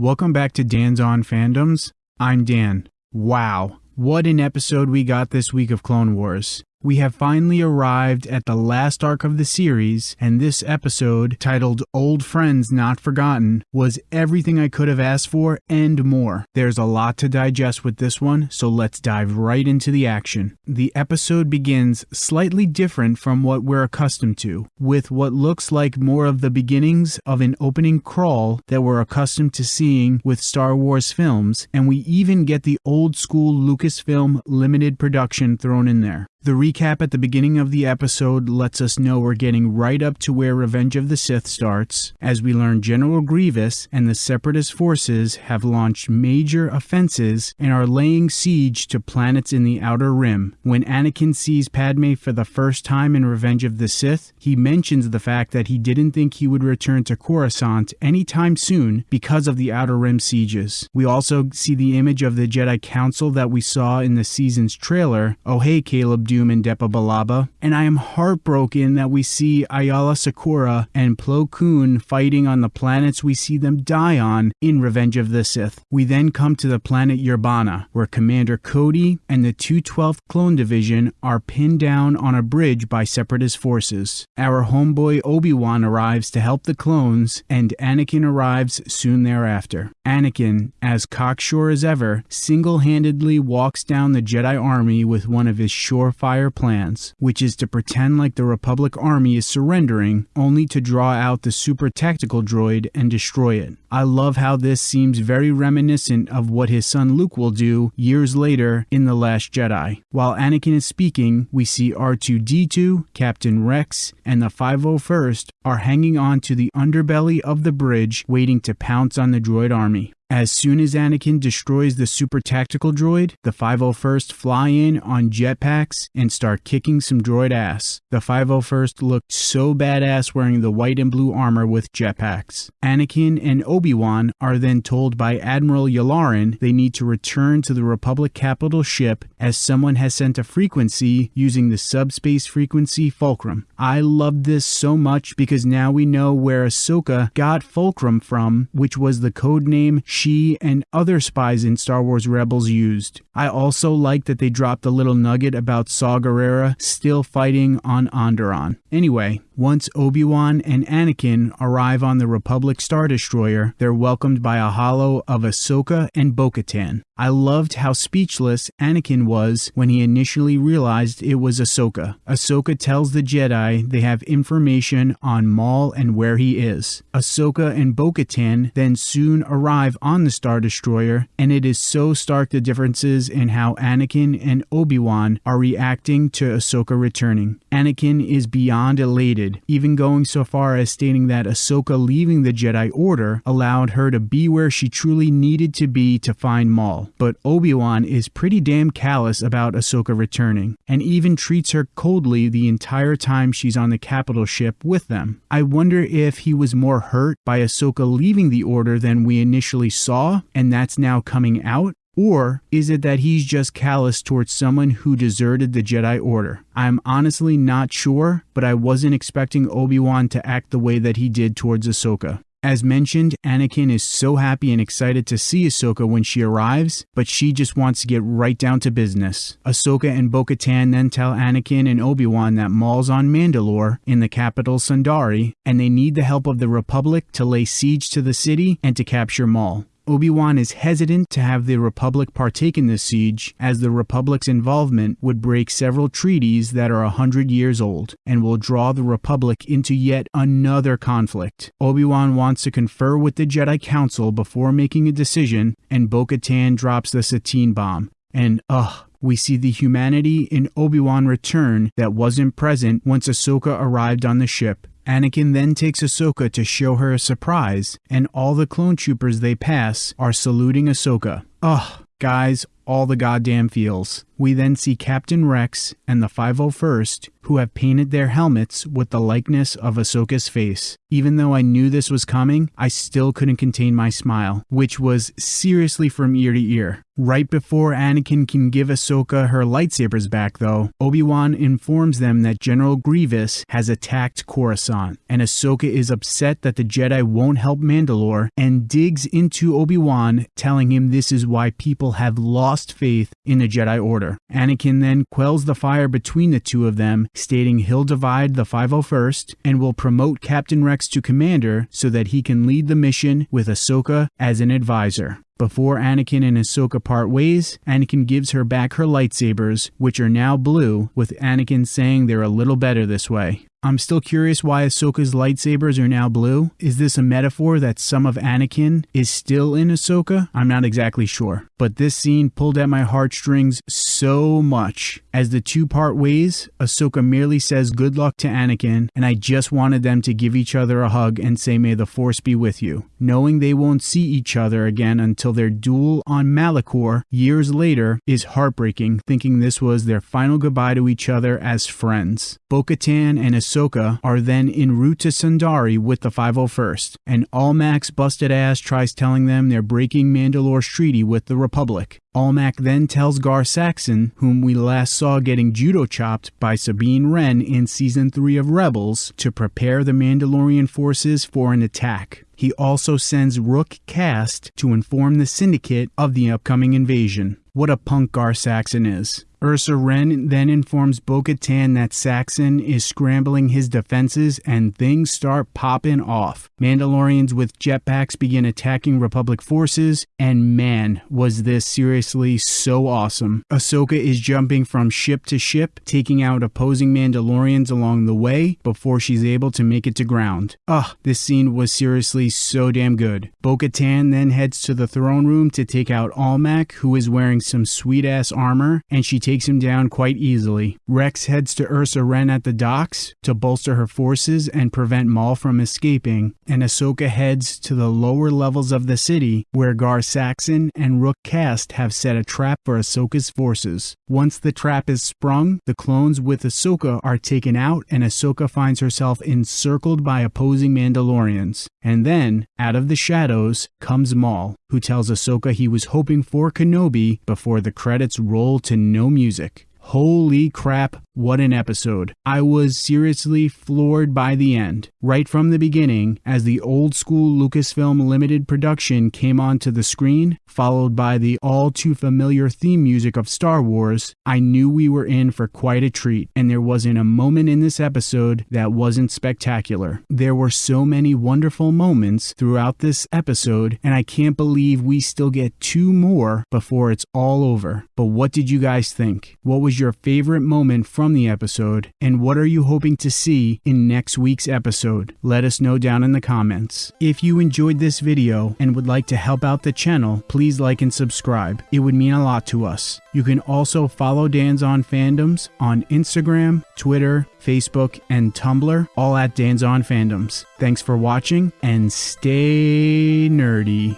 Welcome back to Dan's On Fandoms. I'm Dan. Wow, what an episode we got this week of Clone Wars. We have finally arrived at the last arc of the series, and this episode, titled Old Friends Not Forgotten, was everything I could have asked for and more. There's a lot to digest with this one, so let's dive right into the action. The episode begins slightly different from what we're accustomed to, with what looks like more of the beginnings of an opening crawl that we're accustomed to seeing with Star Wars films, and we even get the old school Lucasfilm limited production thrown in there. The recap at the beginning of the episode lets us know we're getting right up to where Revenge of the Sith starts, as we learn General Grievous and the Separatist forces have launched major offenses and are laying siege to planets in the Outer Rim. When Anakin sees Padme for the first time in Revenge of the Sith, he mentions the fact that he didn't think he would return to Coruscant anytime soon because of the Outer Rim sieges. We also see the image of the Jedi Council that we saw in the season's trailer. Oh hey Caleb Dume and Depa Billaba, and I am heartbroken that we see Aayla Secura and Plo Koon fighting on the planets we see them die on in Revenge of the Sith. We then come to the planet Yerbana, where Commander Cody and the 212th Clone Division are pinned down on a bridge by Separatist forces. Our homeboy Obi-Wan arrives to help the clones, and Anakin arrives soon thereafter. Anakin, as cocksure as ever, single-handedly walks down the Jedi army with one of his sure fire plans, which is to pretend like the Republic Army is surrendering, only to draw out the super tactical droid and destroy it. I love how this seems very reminiscent of what his son Luke will do years later in The Last Jedi. While Anakin is speaking, we see R2D2, Captain Rex, and the 501st are hanging on to the underbelly of the bridge, waiting to pounce on the droid army. As soon as Anakin destroys the super tactical droid, the 501st fly in on jetpacks and start kicking some droid ass. The 501st looked so badass wearing the white and blue armor with jetpacks. Anakin and Obi-Wan are then told by Admiral Yularen they need to return to the Republic capital ship as someone has sent a frequency using the subspace frequency Fulcrum. I love this so much because now we know where Ahsoka got Fulcrum from, which was the code name she and other spies in Star Wars Rebels used. I also like that they dropped a little nugget about Saw Gerrera still fighting on Onderon. Anyway, once Obi-Wan and Anakin arrive on the Republic Star Destroyer, they're welcomed by a holo of Ahsoka and Bo-Katan. I loved how speechless Anakin was when he initially realized it was Ahsoka. Ahsoka tells the Jedi they have information on Maul and where he is. Ahsoka and Bo-Katan then soon arrive on the Star Destroyer, and it is so stark the differences in how Anakin and Obi-Wan are reacting to Ahsoka returning. Anakin is beyond elated, even going so far as stating that Ahsoka leaving the Jedi Order allowed her to be where she truly needed to be to find Maul. But Obi-Wan is pretty damn callous about Ahsoka returning, and even treats her coldly the entire time she's on the capital ship with them. I wonder if he was more hurt by Ahsoka leaving the Order than we initially saw, and that's now coming out? Or is it that he's just callous towards someone who deserted the Jedi Order? I'm honestly not sure, but I wasn't expecting Obi-Wan to act the way that he did towards Ahsoka. As mentioned, Anakin is so happy and excited to see Ahsoka when she arrives, but she just wants to get right down to business. Ahsoka and Bo-Katan then tell Anakin and Obi-Wan that Maul's on Mandalore, in the capital Sundari, and they need the help of the Republic to lay siege to the city and to capture Maul. Obi-Wan is hesitant to have the Republic partake in the siege, as the Republic's involvement would break several treaties that are a hundred years old, and will draw the Republic into yet another conflict. Obi-Wan wants to confer with the Jedi Council before making a decision, and Bo-Katan drops the Satine bomb. And ugh, we see the humanity in Obi-Wan return that wasn't present once Ahsoka arrived on the ship. Anakin then takes Ahsoka to show her a surprise, and all the clone troopers they pass are saluting Ahsoka. Ugh, guys, all the goddamn feels. We then see Captain Rex and the 501st, who have painted their helmets with the likeness of Ahsoka's face. Even though I knew this was coming, I still couldn't contain my smile, which was seriously from ear to ear. Right before Anakin can give Ahsoka her lightsabers back, though, Obi-Wan informs them that General Grievous has attacked Coruscant, and Ahsoka is upset that the Jedi won't help Mandalore and digs into Obi-Wan, telling him this is why people have lost faith in the Jedi Order. Anakin then quells the fire between the two of them, stating he'll divide the 501st and will promote Captain Rex to commander so that he can lead the mission with Ahsoka as an advisor. Before Anakin and Ahsoka part ways, Anakin gives her back her lightsabers, which are now blue, with Anakin saying they're a little better this way. I'm still curious why Ahsoka's lightsabers are now blue. Is this a metaphor that some of Anakin is still in Ahsoka? I'm not exactly sure. But this scene pulled at my heartstrings so much. As the two part ways, Ahsoka merely says good luck to Anakin, and I just wanted them to give each other a hug and say, May the Force be with you. Knowing they won't see each other again until their duel on Malachor years later is heartbreaking, thinking this was their final goodbye to each other as friends. Bo Katan and Ahsoka are then en route to Sundari with the 501st, and Almec's busted ass tries telling them they're breaking Mandalore's treaty with the Republic. Almec then tells Gar Saxon, whom we last saw getting judo chopped by Sabine Wren in season 3 of Rebels, to prepare the Mandalorian forces for an attack. He also sends Rook Kast to inform the Syndicate of the upcoming invasion. What a punk Gar Saxon is. Ursa Wren then informs Bo Katan that Saxon is scrambling his defenses and things start popping off. Mandalorians with jetpacks begin attacking Republic forces, and man, was this seriously so awesome. Ahsoka is jumping from ship to ship, taking out opposing Mandalorians along the way before she's able to make it to ground. Ugh, this scene was seriously so damn good. Bo Katan then heads to the throne room to take out Almec, who is wearing some sweet ass armor, and she takes him down quite easily. Rex heads to Ursa Wren at the docks to bolster her forces and prevent Maul from escaping, and Ahsoka heads to the lower levels of the city where Gar Saxon and Rook Kast have set a trap for Ahsoka's forces. Once the trap is sprung, the clones with Ahsoka are taken out and Ahsoka finds herself encircled by opposing Mandalorians. And then, out of the shadows, comes Maul, who tells Ahsoka he was hoping for Kenobi before the credits roll to no music. Holy crap, what an episode. I was seriously floored by the end. Right from the beginning, as the old school Lucasfilm limited production came onto the screen, followed by the all too familiar theme music of Star Wars, I knew we were in for quite a treat, and there wasn't a moment in this episode that wasn't spectacular. There were so many wonderful moments throughout this episode, and I can't believe we still get two more before it's all over. But what did you guys think? What was your favorite moment from the episode, and what are you hoping to see in next week's episode? Let us know down in the comments. If you enjoyed this video and would like to help out the channel, please like and subscribe. It would mean a lot to us. You can also follow Dan's On Fandoms on Instagram, Twitter, Facebook, and Tumblr, all at Dan's On Fandoms. Thanks for watching and stay nerdy.